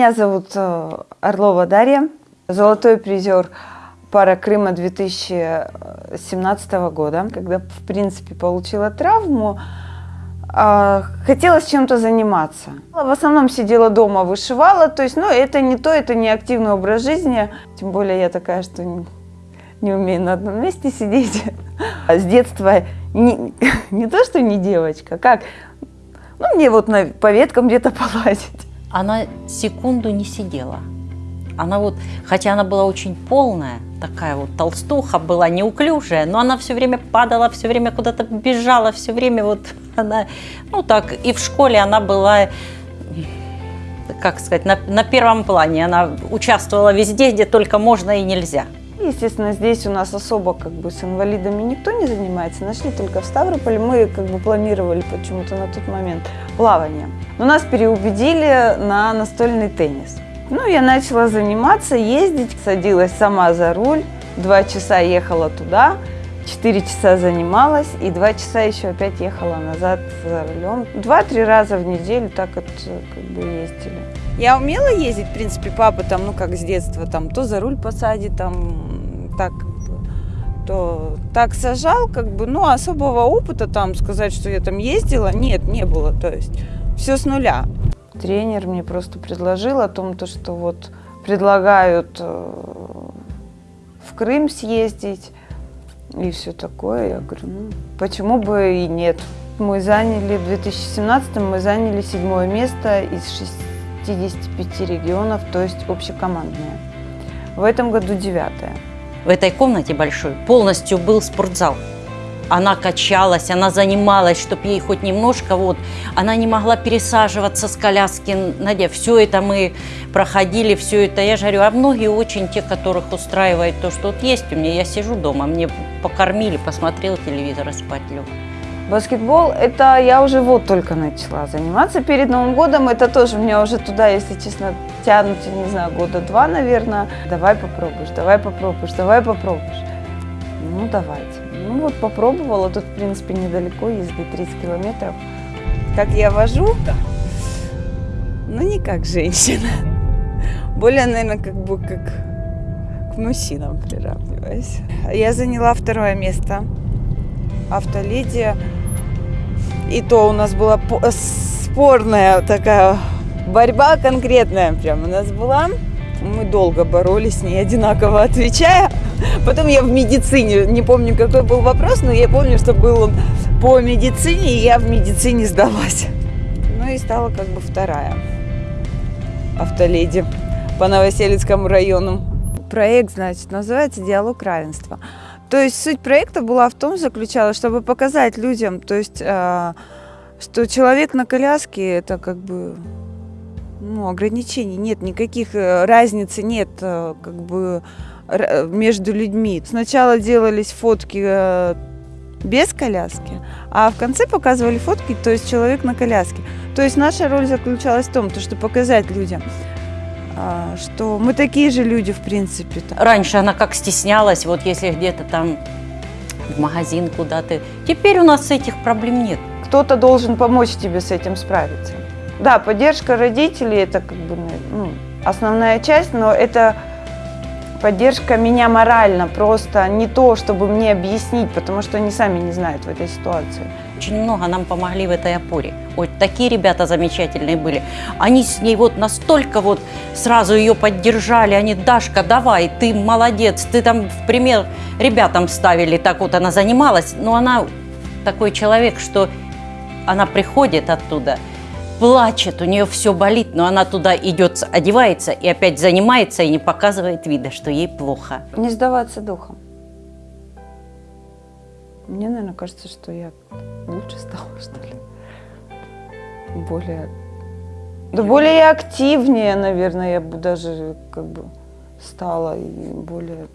Меня зовут э, Орлова Дарья, золотой призер пара Крыма 2017 года, когда, в принципе, получила травму, а, хотелось чем-то заниматься. В основном сидела дома, вышивала, то есть, ну, это не то, это не активный образ жизни, тем более я такая, что не, не умею на одном месте сидеть. С детства не, не то, что не девочка, как, ну, мне вот на, по веткам где-то полазить она секунду не сидела. Она вот, хотя она была очень полная, такая вот толстуха была, неуклюжая, но она все время падала, все время куда-то бежала, все время вот она, ну так, и в школе она была, как сказать, на, на первом плане, она участвовала везде, где только можно и нельзя. Естественно, здесь у нас особо как бы с инвалидами никто не занимается. Нашли только в Ставрополе. Мы как бы планировали почему-то на тот момент плавание. Но нас переубедили на настольный теннис. Ну, я начала заниматься, ездить, садилась сама за руль. Два часа ехала туда, четыре часа занималась и два часа еще опять ехала назад за рулем. Два-три раза в неделю так вот как бы ездили. Я умела ездить, в принципе, папа там, ну как с детства, там то за руль посадит, там так, то так сажал, как бы, ну особого опыта там сказать, что я там ездила, нет, не было, то есть все с нуля. Тренер мне просто предложил о том, то, что вот предлагают э, в Крым съездить и все такое. Я говорю, ну почему бы и нет. Мы заняли, в 2017 мы заняли седьмое место из шести 55 регионов, то есть общекомандная. В этом году девятая. В этой комнате большой полностью был спортзал. Она качалась, она занималась, чтобы ей хоть немножко, вот, она не могла пересаживаться с коляски, Надя, все это мы проходили, все это, я же говорю, а многие очень те, которых устраивает то, что вот есть у меня, я сижу дома, мне покормили, посмотрел телевизор спать лег. Баскетбол, это я уже вот только начала заниматься перед Новым годом. Это тоже меня уже туда, если честно, тянут, не знаю, года два, наверное. Давай попробуешь, давай попробуешь, давай попробуешь. Ну, давайте. Ну, вот попробовала. Тут, в принципе, недалеко, езды 30 километров. Как я вожу? Да. Ну, не как женщина. Более, наверное, как бы как к мужчинам приравниваюсь. Я заняла второе место. Автоледи и то у нас была спорная такая борьба конкретная прям у нас была. Мы долго боролись с ней, одинаково отвечая. Потом я в медицине, не помню, какой был вопрос, но я помню, что был он по медицине, и я в медицине сдалась. Ну и стала как бы вторая автоледи по Новоселицкому району. Проект, значит, называется «Диалог равенства». То есть суть проекта была в том, заключалась, чтобы показать людям, то есть, э, что человек на коляске это как бы ну, ограничений нет, никаких э, разницы нет э, как бы между людьми. Сначала делались фотки э, без коляски, а в конце показывали фотки, то есть человек на коляске. То есть наша роль заключалась в том, то, что показать людям, что мы такие же люди, в принципе. Раньше она как стеснялась, вот если где-то там в магазин куда-то. Теперь у нас этих проблем нет. Кто-то должен помочь тебе с этим справиться. Да, поддержка родителей – это как бы ну, основная часть, но это поддержка меня морально, просто не то, чтобы мне объяснить, потому что они сами не знают в этой ситуации. Очень много нам помогли в этой опоре. Вот такие ребята замечательные были. Они с ней вот настолько вот сразу ее поддержали. Они, Дашка, давай, ты молодец, ты там в пример ребятам ставили, так вот она занималась. Но она такой человек, что она приходит оттуда, плачет, у нее все болит, но она туда идет, одевается и опять занимается и не показывает вида, что ей плохо. Не сдаваться духом. Мне, наверное, кажется, что я лучше стала, что ли. Более... Да более активнее, наверное, я бы даже как бы стала и более